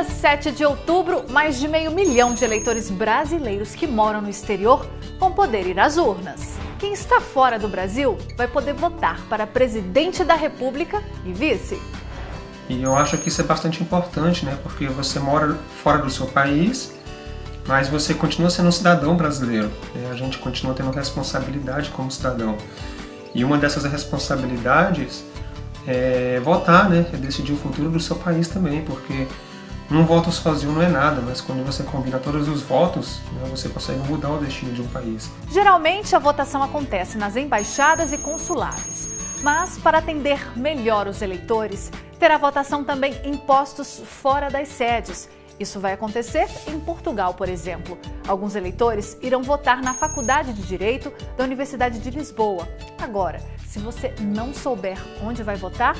dia 7 de outubro, mais de meio milhão de eleitores brasileiros que moram no exterior vão poder ir às urnas. Quem está fora do Brasil vai poder votar para presidente da República e vice. E eu acho que isso é bastante importante, né? Porque você mora fora do seu país, mas você continua sendo um cidadão brasileiro. Né? A gente continua tendo responsabilidade como cidadão. E uma dessas responsabilidades é votar, né? É decidir o futuro do seu país também, porque um voto sozinho não é nada, mas quando você combina todos os votos, né, você consegue mudar o destino de um país. Geralmente a votação acontece nas embaixadas e consulados, mas para atender melhor os eleitores, terá votação também em postos fora das sedes. Isso vai acontecer em Portugal, por exemplo. Alguns eleitores irão votar na Faculdade de Direito da Universidade de Lisboa. Agora, se você não souber onde vai votar,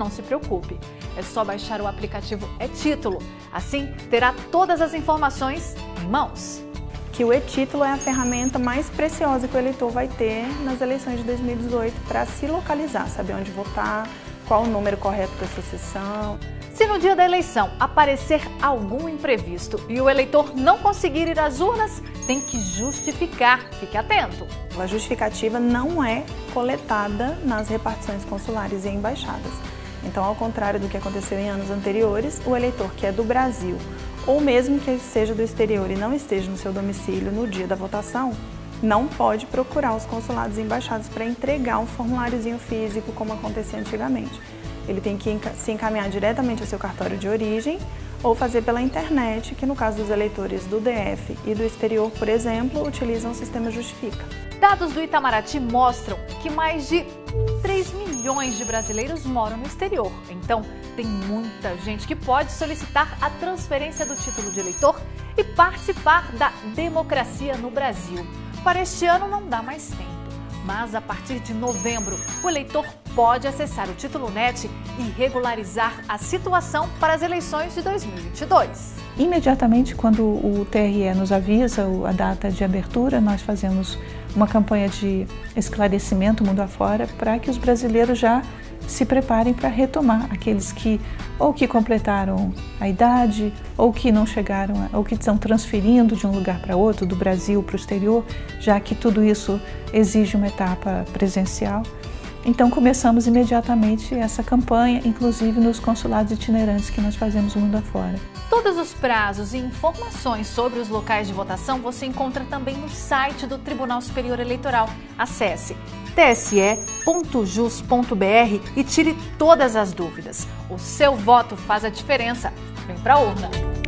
não se preocupe. É só baixar o aplicativo e-Título. Assim, terá todas as informações em mãos. Que o e-Título é a ferramenta mais preciosa que o eleitor vai ter nas eleições de 2018 para se localizar, saber onde votar, qual o número correto para essa sessão. Se no dia da eleição aparecer algum imprevisto e o eleitor não conseguir ir às urnas, tem que justificar. Fique atento. A justificativa não é coletada nas repartições consulares e embaixadas. Então, ao contrário do que aconteceu em anos anteriores, o eleitor que é do Brasil ou mesmo que seja do exterior e não esteja no seu domicílio no dia da votação, não pode procurar os consulados e embaixadas para entregar um formuláriozinho físico como acontecia antigamente. Ele tem que se encaminhar diretamente ao seu cartório de origem ou fazer pela internet, que no caso dos eleitores do DF e do exterior, por exemplo, utilizam o sistema Justifica. Dados do Itamaraty mostram que mais de 3 milhões de brasileiros moram no exterior. Então, tem muita gente que pode solicitar a transferência do título de eleitor e participar da democracia no Brasil. Para este ano não dá mais tempo mas a partir de novembro, o eleitor pode acessar o Título Net e regularizar a situação para as eleições de 2022. Imediatamente, quando o TRE nos avisa a data de abertura, nós fazemos uma campanha de esclarecimento mundo afora para que os brasileiros já se preparem para retomar aqueles que ou que completaram a idade, ou que não chegaram, ou que estão transferindo de um lugar para outro, do Brasil para o exterior, já que tudo isso exige uma etapa presencial. Então começamos imediatamente essa campanha, inclusive nos consulados itinerantes que nós fazemos mundo afora. Todos os prazos e informações sobre os locais de votação você encontra também no site do Tribunal Superior Eleitoral. Acesse tse.jus.br e tire todas as dúvidas. O seu voto faz a diferença. Vem pra urna!